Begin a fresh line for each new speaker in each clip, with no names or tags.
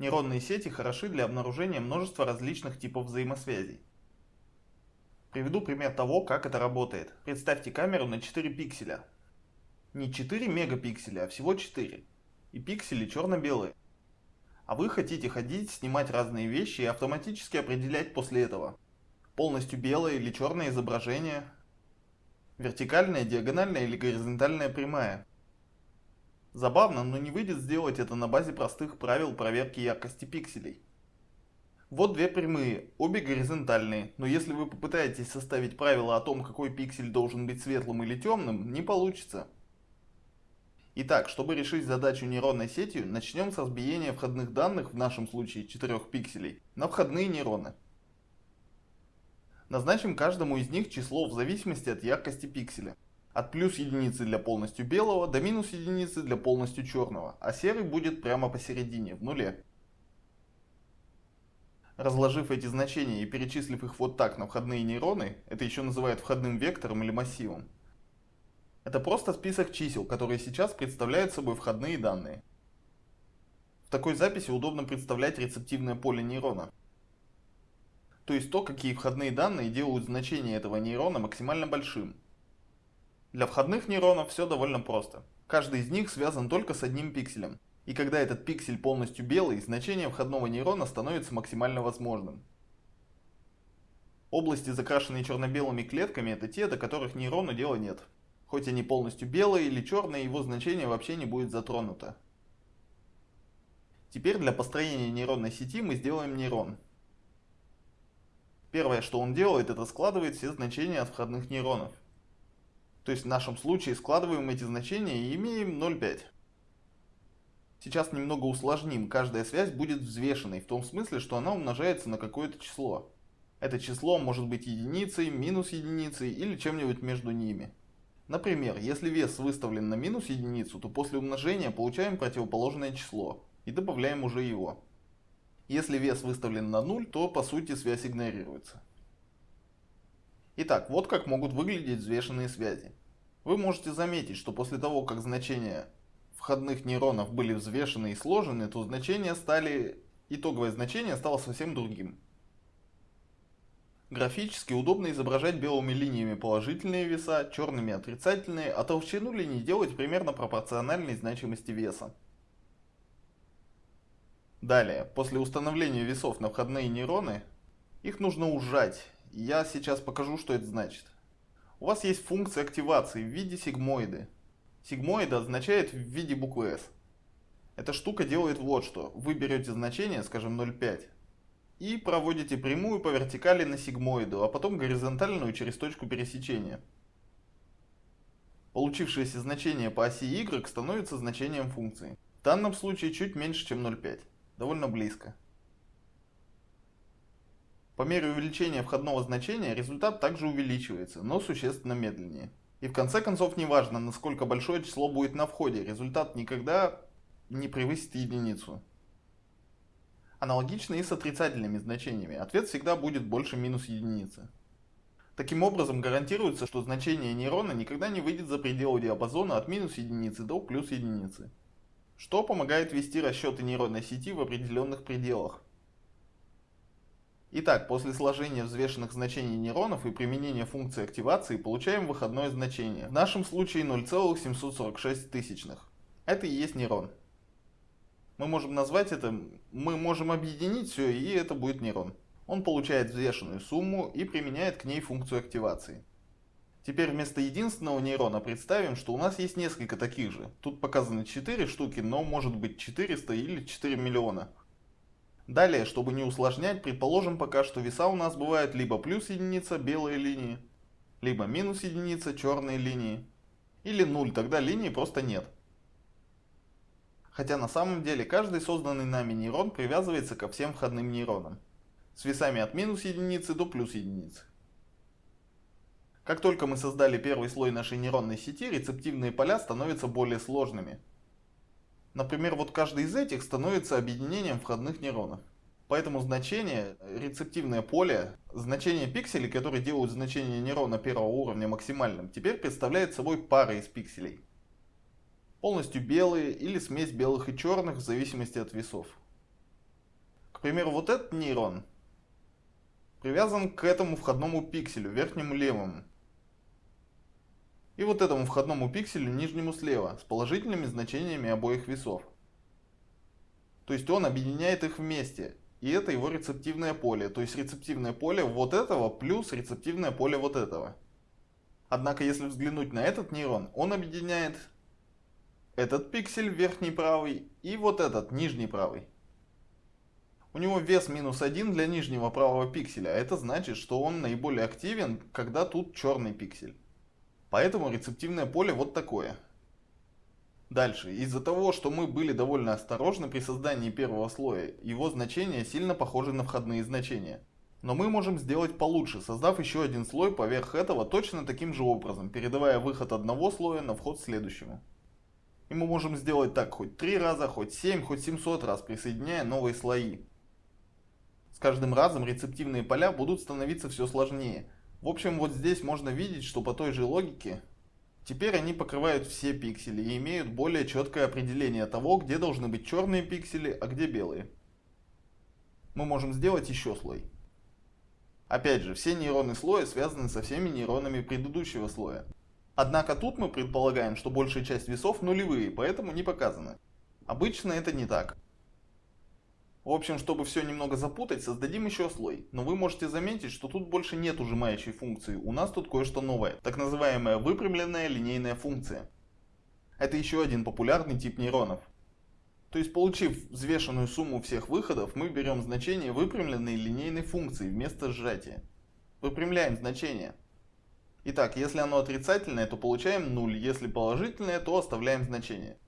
Нейронные сети хороши для обнаружения множества различных типов взаимосвязей. Приведу пример того, как это работает. Представьте камеру на 4 пикселя. Не 4 мегапикселя, а всего 4. И пиксели черно-белые. А вы хотите ходить, снимать разные вещи и автоматически определять после этого. Полностью белое или черное изображение. Вертикальная, диагональная или горизонтальная прямая. Забавно, но не выйдет сделать это на базе простых правил проверки яркости пикселей. Вот две прямые, обе горизонтальные, но если вы попытаетесь составить правила о том, какой пиксель должен быть светлым или темным, не получится. Итак, чтобы решить задачу нейронной сетью, начнем с разбиения входных данных, в нашем случае 4 пикселей, на входные нейроны. Назначим каждому из них число в зависимости от яркости пикселя. От плюс единицы для полностью белого до минус единицы для полностью черного, а серый будет прямо посередине, в нуле. Разложив эти значения и перечислив их вот так на входные нейроны, это еще называют входным вектором или массивом. Это просто список чисел, которые сейчас представляют собой входные данные. В такой записи удобно представлять рецептивное поле нейрона. То есть то, какие входные данные делают значение этого нейрона максимально большим, для входных нейронов все довольно просто. Каждый из них связан только с одним пикселем. И когда этот пиксель полностью белый, значение входного нейрона становится максимально возможным. Области, закрашенные черно-белыми клетками, это те, до которых нейрону дела нет. Хоть они полностью белые или черные, его значение вообще не будет затронуто. Теперь для построения нейронной сети мы сделаем нейрон. Первое, что он делает, это складывает все значения от входных нейронов. То есть в нашем случае складываем эти значения и имеем 0,5. Сейчас немного усложним, каждая связь будет взвешенной, в том смысле, что она умножается на какое-то число. Это число может быть единицей, минус единицей или чем-нибудь между ними. Например, если вес выставлен на минус единицу, то после умножения получаем противоположное число и добавляем уже его. Если вес выставлен на 0, то по сути связь игнорируется. Итак, вот как могут выглядеть взвешенные связи. Вы можете заметить, что после того, как значения входных нейронов были взвешены и сложены, то значения стали, итоговое значение стало совсем другим. Графически удобно изображать белыми линиями положительные веса, черными отрицательные, а толщину линий делать примерно пропорциональной значимости веса. Далее, после установления весов на входные нейроны, их нужно ужать я сейчас покажу, что это значит. У вас есть функция активации в виде сигмоиды. Сигмоида означает в виде буквы S. Эта штука делает вот что. Вы берете значение, скажем 0,5, и проводите прямую по вертикали на сигмоиду, а потом горизонтальную через точку пересечения. Получившееся значение по оси y становится значением функции. В данном случае чуть меньше, чем 0,5. Довольно близко. По мере увеличения входного значения результат также увеличивается, но существенно медленнее. И в конце концов не важно, насколько большое число будет на входе, результат никогда не превысит единицу. Аналогично и с отрицательными значениями, ответ всегда будет больше минус единицы. Таким образом гарантируется, что значение нейрона никогда не выйдет за пределы диапазона от минус единицы до плюс единицы. Что помогает вести расчеты нейронной сети в определенных пределах. Итак, после сложения взвешенных значений нейронов и применения функции активации получаем выходное значение. В нашем случае 0,746 тысячных. Это и есть нейрон. Мы можем назвать это, мы можем объединить все, и это будет нейрон. Он получает взвешенную сумму и применяет к ней функцию активации. Теперь вместо единственного нейрона представим, что у нас есть несколько таких же. Тут показаны 4 штуки, но может быть 400 или 4 миллиона. Далее, чтобы не усложнять, предположим пока, что веса у нас бывают либо плюс единица белые линии, либо минус единица черные линии, или 0, тогда линии просто нет. Хотя на самом деле каждый созданный нами нейрон привязывается ко всем входным нейронам, с весами от минус единицы до плюс единицы. Как только мы создали первый слой нашей нейронной сети, рецептивные поля становятся более сложными – Например, вот каждый из этих становится объединением входных нейронов. Поэтому значение, рецептивное поле, значение пикселей, которые делают значение нейрона первого уровня максимальным, теперь представляет собой пары из пикселей. Полностью белые или смесь белых и черных в зависимости от весов. К примеру, вот этот нейрон привязан к этому входному пикселю, верхнему левому. И вот этому входному пикселю, нижнему слева, с положительными значениями обоих весов. То есть он объединяет их вместе. И это его рецептивное поле. То есть рецептивное поле вот этого плюс рецептивное поле вот этого. Однако, если взглянуть на этот нейрон, он объединяет этот пиксель верхний правый и вот этот нижний правый. У него вес минус 1 для нижнего правого пикселя. Это значит, что он наиболее активен, когда тут черный пиксель. Поэтому рецептивное поле вот такое. Дальше. Из-за того, что мы были довольно осторожны при создании первого слоя, его значения сильно похожи на входные значения. Но мы можем сделать получше, создав еще один слой поверх этого точно таким же образом, передавая выход одного слоя на вход следующему. И мы можем сделать так хоть 3 раза, хоть 7, хоть 700 раз, присоединяя новые слои. С каждым разом рецептивные поля будут становиться все сложнее. В общем, вот здесь можно видеть, что по той же логике Теперь они покрывают все пиксели и имеют более четкое определение того, где должны быть черные пиксели, а где белые. Мы можем сделать еще слой. Опять же, все нейроны слоя связаны со всеми нейронами предыдущего слоя. Однако тут мы предполагаем, что большая часть весов нулевые, поэтому не показаны. Обычно это не так. В общем, чтобы все немного запутать, создадим еще слой. Но вы можете заметить, что тут больше нет ужимающей функции. У нас тут кое-что новое. Так называемая выпрямленная линейная функция. Это еще один популярный тип нейронов. То есть, получив взвешенную сумму всех выходов, мы берем значение выпрямленной линейной функции вместо сжатия. Выпрямляем значение. Итак, если оно отрицательное, то получаем 0, если положительное, то оставляем значение.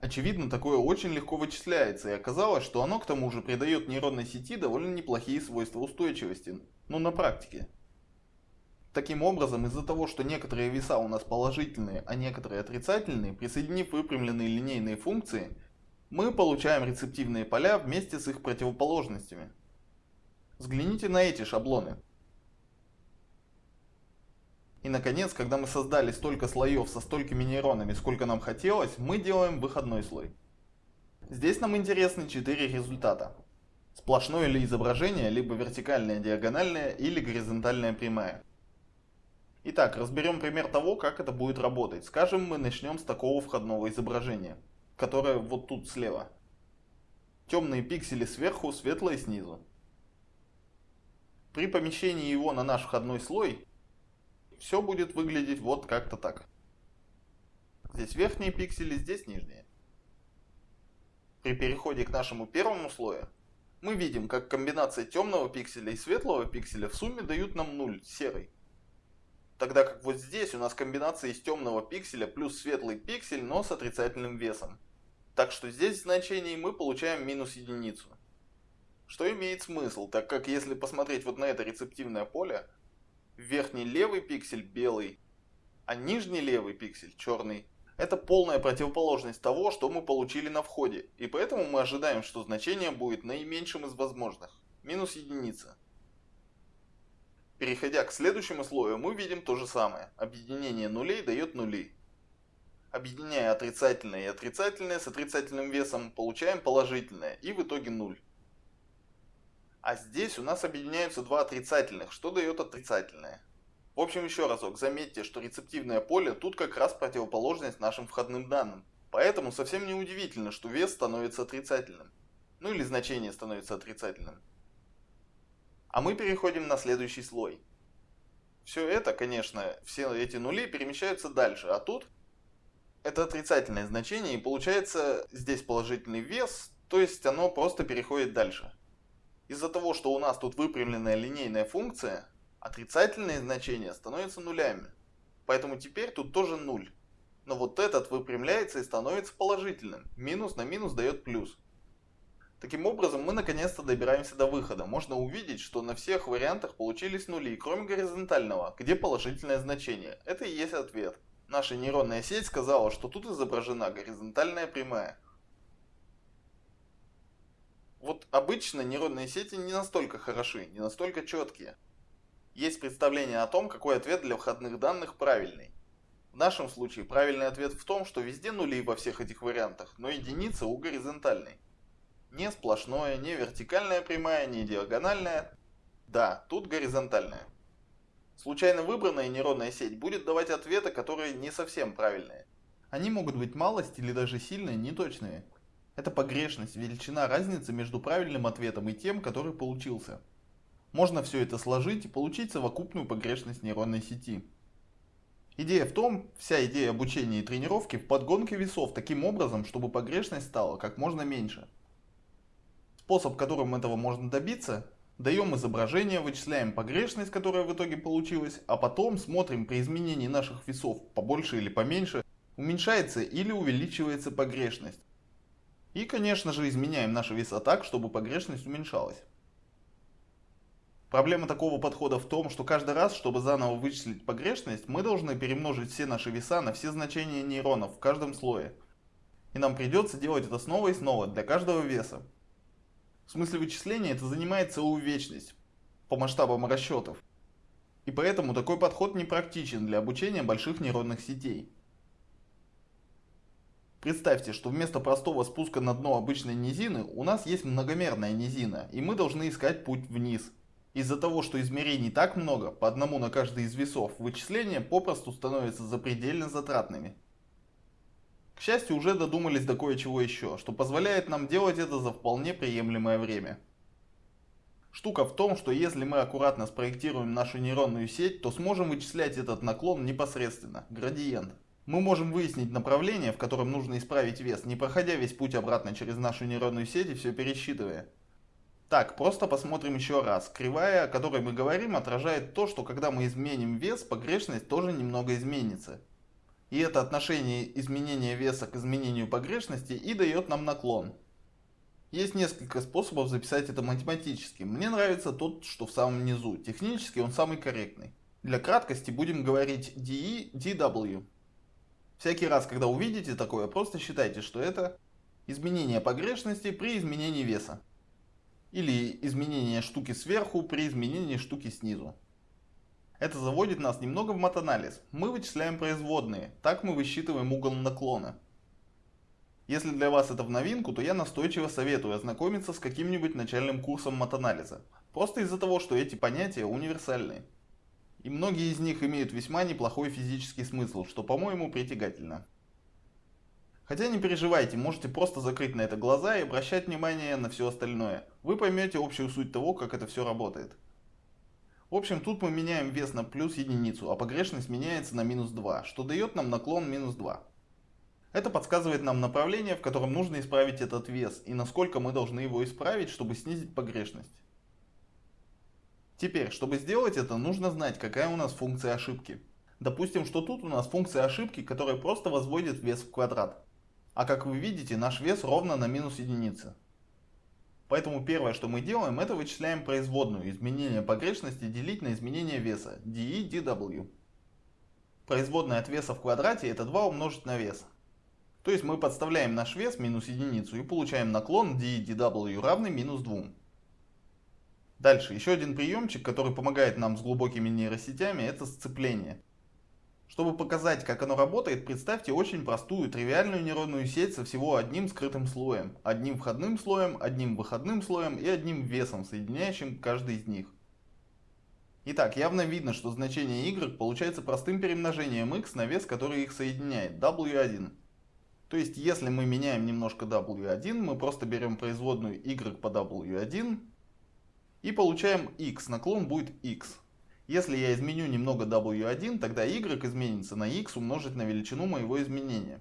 Очевидно, такое очень легко вычисляется, и оказалось, что оно к тому же придает нейронной сети довольно неплохие свойства устойчивости, но на практике. Таким образом, из-за того, что некоторые веса у нас положительные, а некоторые отрицательные, присоединив выпрямленные линейные функции, мы получаем рецептивные поля вместе с их противоположностями. Взгляните на эти шаблоны. И наконец, когда мы создали столько слоев со столькими нейронами, сколько нам хотелось, мы делаем выходной слой. Здесь нам интересны четыре результата. Сплошное ли изображение, либо вертикальная диагональная или горизонтальная прямая. Итак, разберем пример того, как это будет работать. Скажем, мы начнем с такого входного изображения, которое вот тут слева. Темные пиксели сверху, светлые снизу. При помещении его на наш входной слой все будет выглядеть вот как-то так. Здесь верхние пиксели, здесь нижние. При переходе к нашему первому слою мы видим, как комбинация темного пикселя и светлого пикселя в сумме дают нам 0, серый. Тогда как вот здесь у нас комбинация из темного пикселя плюс светлый пиксель, но с отрицательным весом. Так что здесь в значении мы получаем минус единицу. Что имеет смысл, так как если посмотреть вот на это рецептивное поле, верхний левый пиксель белый, а нижний левый пиксель черный. Это полная противоположность того, что мы получили на входе, и поэтому мы ожидаем, что значение будет наименьшим из возможных, минус единица. Переходя к следующему слою, мы видим то же самое. Объединение нулей дает нули. Объединяя отрицательное и отрицательное с отрицательным весом, получаем положительное и в итоге нуль. А здесь у нас объединяются два отрицательных, что дает отрицательное. В общем, еще разок, заметьте, что рецептивное поле тут как раз противоположность нашим входным данным. Поэтому совсем не удивительно, что вес становится отрицательным. Ну или значение становится отрицательным. А мы переходим на следующий слой. Все это, конечно, все эти нули перемещаются дальше, а тут это отрицательное значение, и получается здесь положительный вес, то есть оно просто переходит дальше. Из-за того, что у нас тут выпрямленная линейная функция, отрицательные значения становятся нулями. Поэтому теперь тут тоже нуль. Но вот этот выпрямляется и становится положительным. Минус на минус дает плюс. Таким образом, мы наконец-то добираемся до выхода. Можно увидеть, что на всех вариантах получились нули, кроме горизонтального, где положительное значение. Это и есть ответ. Наша нейронная сеть сказала, что тут изображена горизонтальная прямая. Вот обычно нейронные сети не настолько хороши, не настолько четкие. Есть представление о том, какой ответ для входных данных правильный. В нашем случае правильный ответ в том, что везде нули во всех этих вариантах, но единица у горизонтальной. Не сплошное, не вертикальная прямая, не диагональная. Да, тут горизонтальная. Случайно выбранная нейронная сеть будет давать ответы, которые не совсем правильные. Они могут быть малость или даже сильно неточные. Это погрешность, величина разницы между правильным ответом и тем, который получился. Можно все это сложить и получить совокупную погрешность нейронной сети. Идея в том, вся идея обучения и тренировки в подгонке весов таким образом, чтобы погрешность стала как можно меньше. Способ, которым этого можно добиться, даем изображение, вычисляем погрешность, которая в итоге получилась, а потом смотрим при изменении наших весов побольше или поменьше, уменьшается или увеличивается погрешность. И, конечно же, изменяем наши веса так, чтобы погрешность уменьшалась. Проблема такого подхода в том, что каждый раз, чтобы заново вычислить погрешность, мы должны перемножить все наши веса на все значения нейронов в каждом слое. И нам придется делать это снова и снова для каждого веса. В смысле вычисления это занимает целую вечность по масштабам расчетов. И поэтому такой подход не практичен для обучения больших нейронных сетей. Представьте, что вместо простого спуска на дно обычной низины у нас есть многомерная низина, и мы должны искать путь вниз. Из-за того, что измерений так много, по одному на каждый из весов, вычисления попросту становятся запредельно затратными. К счастью, уже додумались до кое-чего еще, что позволяет нам делать это за вполне приемлемое время. Штука в том, что если мы аккуратно спроектируем нашу нейронную сеть, то сможем вычислять этот наклон непосредственно, градиент. Мы можем выяснить направление, в котором нужно исправить вес, не проходя весь путь обратно через нашу нейронную сеть и все пересчитывая. Так, просто посмотрим еще раз. Кривая, о которой мы говорим, отражает то, что когда мы изменим вес, погрешность тоже немного изменится. И это отношение изменения веса к изменению погрешности и дает нам наклон. Есть несколько способов записать это математически. Мне нравится тот, что в самом низу. Технически он самый корректный. Для краткости будем говорить DE, DW. Всякий раз, когда увидите такое, просто считайте, что это изменение погрешности при изменении веса. Или изменение штуки сверху при изменении штуки снизу. Это заводит нас немного в матанализ. Мы вычисляем производные, так мы высчитываем угол наклона. Если для вас это в новинку, то я настойчиво советую ознакомиться с каким-нибудь начальным курсом матанализа. Просто из-за того, что эти понятия универсальные и многие из них имеют весьма неплохой физический смысл, что, по-моему, притягательно. Хотя не переживайте, можете просто закрыть на это глаза и обращать внимание на все остальное. Вы поймете общую суть того, как это все работает. В общем, тут мы меняем вес на плюс единицу, а погрешность меняется на минус 2, что дает нам наклон минус 2. Это подсказывает нам направление, в котором нужно исправить этот вес, и насколько мы должны его исправить, чтобы снизить погрешность. Теперь, чтобы сделать это, нужно знать, какая у нас функция ошибки. Допустим, что тут у нас функция ошибки, которая просто возводит вес в квадрат. А как вы видите, наш вес ровно на минус единицы. Поэтому первое, что мы делаем, это вычисляем производную изменение погрешности делить на изменение веса de dw. Производная от веса в квадрате это 2 умножить на вес. То есть мы подставляем наш вес минус единицу и получаем наклон de dw равный минус 2. Дальше, еще один приемчик, который помогает нам с глубокими нейросетями, это сцепление. Чтобы показать, как оно работает, представьте очень простую тривиальную нейронную сеть со всего одним скрытым слоем, одним входным слоем, одним выходным слоем и одним весом, соединяющим каждый из них. Итак, явно видно, что значение y получается простым перемножением x на вес, который их соединяет, w1. То есть, если мы меняем немножко w1, мы просто берем производную y по w1 и получаем x, наклон будет x. Если я изменю немного w1, тогда y изменится на x умножить на величину моего изменения.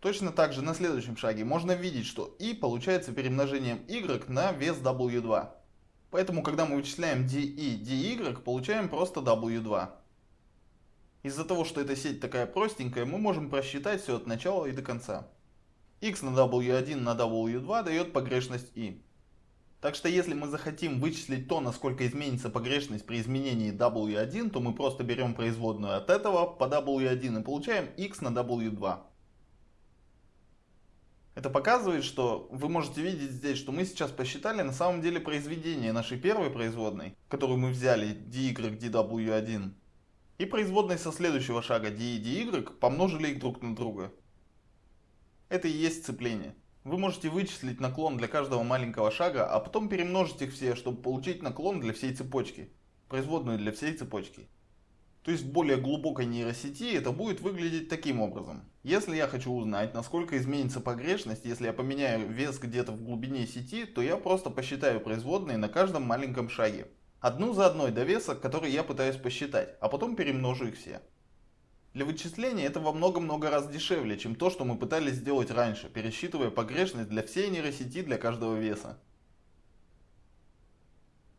Точно так же на следующем шаге можно видеть, что и получается перемножением y на вес w2. Поэтому, когда мы вычисляем de dy, получаем просто w2. Из-за того, что эта сеть такая простенькая, мы можем просчитать все от начала и до конца. x на w1 на w2 дает погрешность i. Так что если мы захотим вычислить то, насколько изменится погрешность при изменении W1, то мы просто берем производную от этого по W1 и получаем x на W2. Это показывает, что вы можете видеть здесь, что мы сейчас посчитали на самом деле произведение нашей первой производной, которую мы взяли dy dw1, и производной со следующего шага dy dy помножили их друг на друга. Это и есть сцепление. Вы можете вычислить наклон для каждого маленького шага, а потом перемножить их все, чтобы получить наклон для всей цепочки, производную для всей цепочки. То есть в более глубокой нейросети это будет выглядеть таким образом. Если я хочу узнать, насколько изменится погрешность, если я поменяю вес где-то в глубине сети, то я просто посчитаю производные на каждом маленьком шаге. Одну за одной до веса, который я пытаюсь посчитать, а потом перемножу их все. Для вычисления это во много-много раз дешевле, чем то, что мы пытались сделать раньше, пересчитывая погрешность для всей нейросети для каждого веса.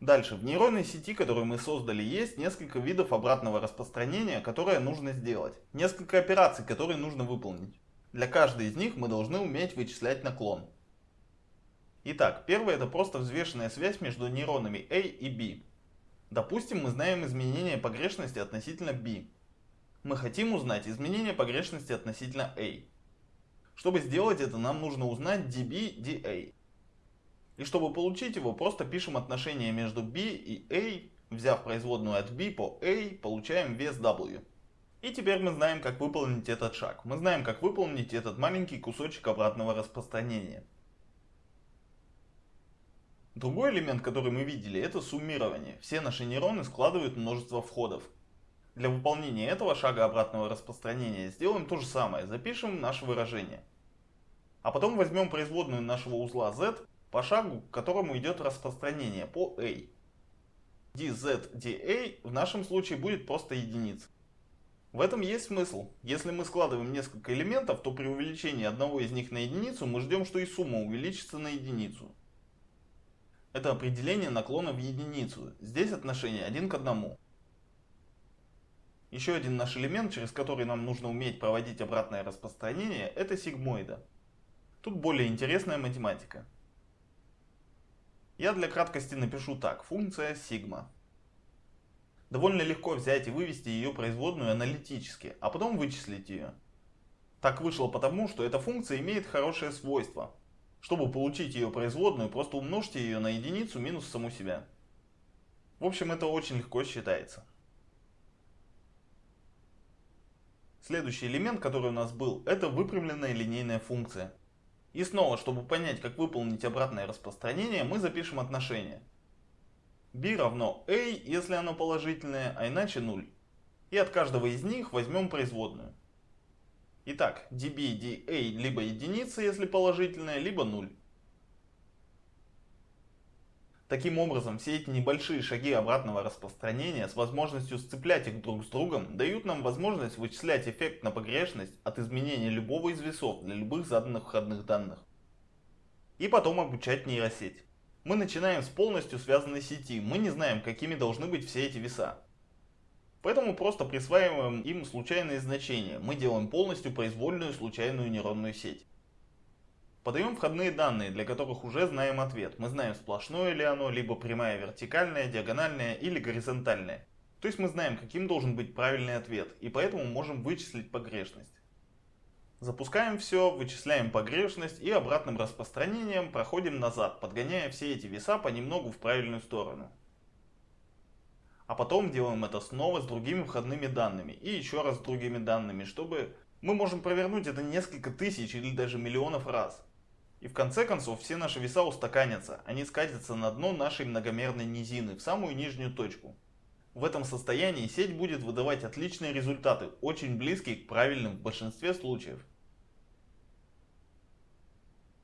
Дальше, в нейронной сети, которую мы создали, есть несколько видов обратного распространения, которые нужно сделать. Несколько операций, которые нужно выполнить. Для каждой из них мы должны уметь вычислять наклон. Итак, первое это просто взвешенная связь между нейронами A и B. Допустим, мы знаем изменение погрешности относительно B. Мы хотим узнать изменение погрешности относительно A. Чтобы сделать это, нам нужно узнать dB, dA. И чтобы получить его, просто пишем отношение между b и a, взяв производную от b по a, получаем вес w. И теперь мы знаем, как выполнить этот шаг. Мы знаем, как выполнить этот маленький кусочек обратного распространения. Другой элемент, который мы видели, это суммирование. Все наши нейроны складывают множество входов. Для выполнения этого шага обратного распространения сделаем то же самое. Запишем наше выражение. А потом возьмем производную нашего узла z по шагу, к которому идет распространение по A. dz dA в нашем случае будет просто единица. В этом есть смысл. Если мы складываем несколько элементов, то при увеличении одного из них на единицу мы ждем, что и сумма увеличится на единицу. Это определение наклона в единицу. Здесь отношение один к одному. Еще один наш элемент, через который нам нужно уметь проводить обратное распространение, это сигмоида. Тут более интересная математика. Я для краткости напишу так. Функция сигма. Довольно легко взять и вывести ее производную аналитически, а потом вычислить ее. Так вышло потому, что эта функция имеет хорошее свойство. Чтобы получить ее производную, просто умножьте ее на единицу минус саму себя. В общем, это очень легко считается. Следующий элемент, который у нас был, это выпрямленная линейная функция. И снова, чтобы понять, как выполнить обратное распространение, мы запишем отношение. b равно a, если оно положительное, а иначе 0. И от каждого из них возьмем производную. Итак, db da либо единица, если положительная, либо 0. Таким образом, все эти небольшие шаги обратного распространения с возможностью сцеплять их друг с другом дают нам возможность вычислять эффект на погрешность от изменения любого из весов для любых заданных входных данных. И потом обучать нейросеть. Мы начинаем с полностью связанной сети, мы не знаем, какими должны быть все эти веса. Поэтому просто присваиваем им случайные значения, мы делаем полностью произвольную случайную нейронную сеть. Подаем входные данные, для которых уже знаем ответ. Мы знаем сплошное ли оно, либо прямая вертикальная, диагональная или горизонтальная. То есть мы знаем, каким должен быть правильный ответ, и поэтому можем вычислить погрешность. Запускаем все, вычисляем погрешность и обратным распространением проходим назад, подгоняя все эти веса понемногу в правильную сторону. А потом делаем это снова с другими входными данными и еще раз с другими данными, чтобы мы можем провернуть это несколько тысяч или даже миллионов раз. И в конце концов все наши веса устаканятся, они скатятся на дно нашей многомерной низины, в самую нижнюю точку. В этом состоянии сеть будет выдавать отличные результаты, очень близкие к правильным в большинстве случаев.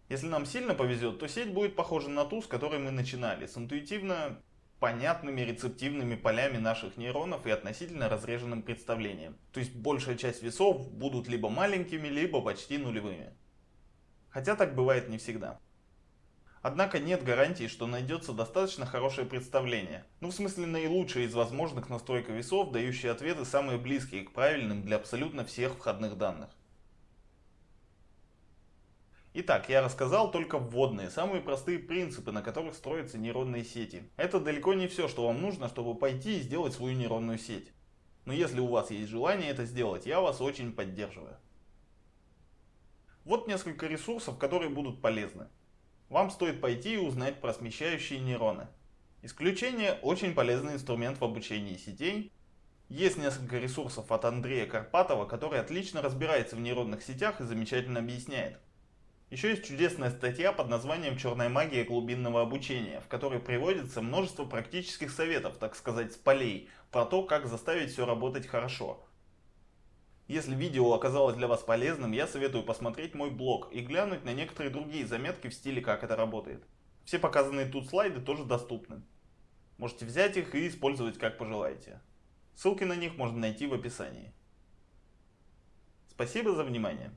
Если нам сильно повезет, то сеть будет похожа на ту, с которой мы начинали, с интуитивно понятными рецептивными полями наших нейронов и относительно разреженным представлением. То есть большая часть весов будут либо маленькими, либо почти нулевыми. Хотя так бывает не всегда. Однако нет гарантии, что найдется достаточно хорошее представление. Ну в смысле наилучшее из возможных настройка весов, дающие ответы самые близкие к правильным для абсолютно всех входных данных. Итак, я рассказал только вводные, самые простые принципы, на которых строятся нейронные сети. Это далеко не все, что вам нужно, чтобы пойти и сделать свою нейронную сеть. Но если у вас есть желание это сделать, я вас очень поддерживаю. Вот несколько ресурсов, которые будут полезны. Вам стоит пойти и узнать про смещающие нейроны. Исключение – очень полезный инструмент в обучении сетей. Есть несколько ресурсов от Андрея Карпатова, который отлично разбирается в нейронных сетях и замечательно объясняет. Еще есть чудесная статья под названием «Черная магия глубинного обучения», в которой приводится множество практических советов, так сказать, с полей, про то, как заставить все работать хорошо. Если видео оказалось для вас полезным, я советую посмотреть мой блог и глянуть на некоторые другие заметки в стиле «Как это работает». Все показанные тут слайды тоже доступны. Можете взять их и использовать как пожелаете. Ссылки на них можно найти в описании. Спасибо за внимание.